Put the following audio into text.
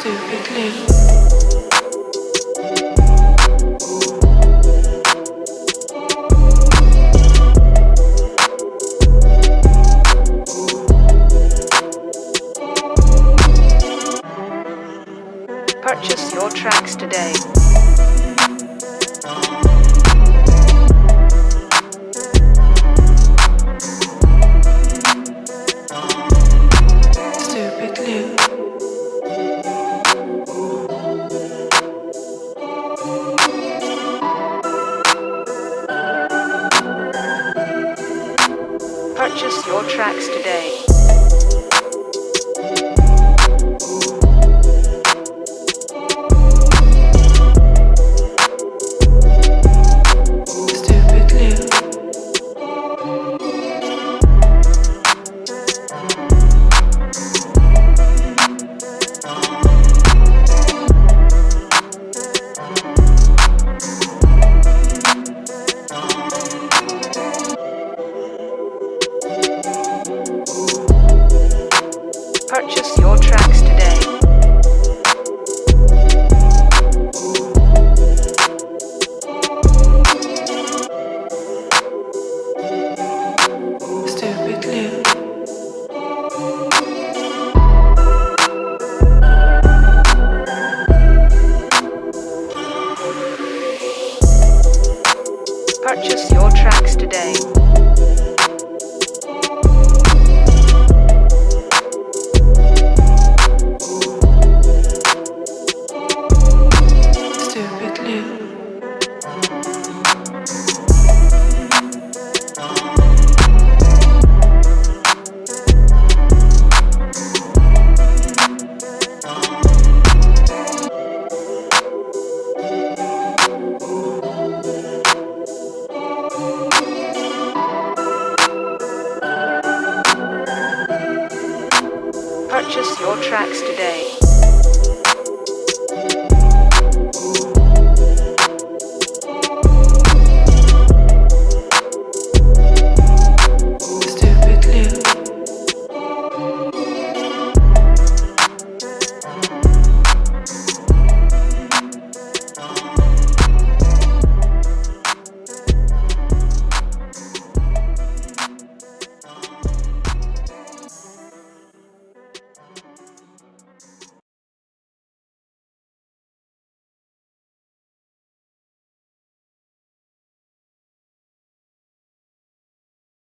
stupidly. purchase your tracks today. Stupid Lou. Purchase your tracks today. Purchase your tracks today. Stupid Lou. Purchase your tracks today. purchase your tracks today.